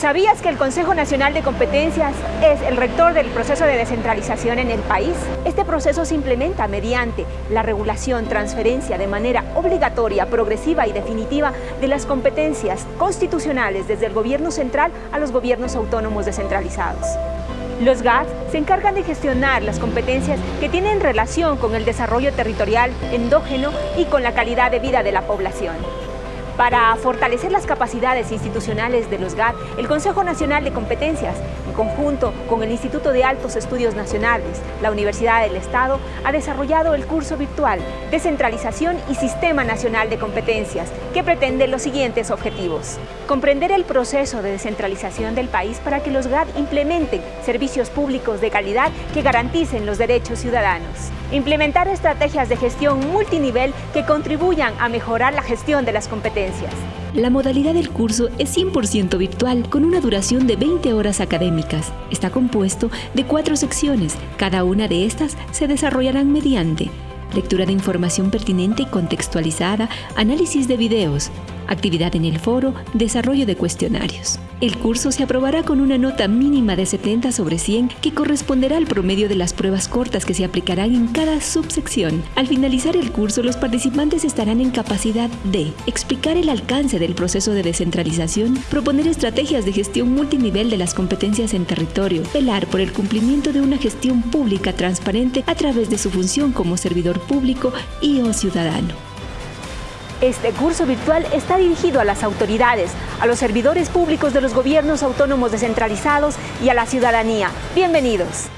¿Sabías que el Consejo Nacional de Competencias es el rector del proceso de descentralización en el país? Este proceso se implementa mediante la regulación, transferencia de manera obligatoria, progresiva y definitiva de las competencias constitucionales desde el gobierno central a los gobiernos autónomos descentralizados. Los GAT se encargan de gestionar las competencias que tienen relación con el desarrollo territorial endógeno y con la calidad de vida de la población. Para fortalecer las capacidades institucionales de los GAT, el Consejo Nacional de Competencias, en conjunto con el Instituto de Altos Estudios Nacionales, la Universidad del Estado, ha desarrollado el curso virtual Descentralización y Sistema Nacional de Competencias, que pretende los siguientes objetivos. Comprender el proceso de descentralización del país para que los GAT implementen servicios públicos de calidad que garanticen los derechos ciudadanos. Implementar estrategias de gestión multinivel que contribuyan a mejorar la gestión de las competencias. La modalidad del curso es 100% virtual, con una duración de 20 horas académicas. Está compuesto de cuatro secciones. Cada una de estas se desarrollarán mediante lectura de información pertinente y contextualizada, análisis de videos, actividad en el foro, desarrollo de cuestionarios. El curso se aprobará con una nota mínima de 70 sobre 100 que corresponderá al promedio de las pruebas cortas que se aplicarán en cada subsección. Al finalizar el curso, los participantes estarán en capacidad de explicar el alcance del proceso de descentralización, proponer estrategias de gestión multinivel de las competencias en territorio, velar por el cumplimiento de una gestión pública transparente a través de su función como servidor público y o ciudadano. Este curso virtual está dirigido a las autoridades, a los servidores públicos de los gobiernos autónomos descentralizados y a la ciudadanía. Bienvenidos.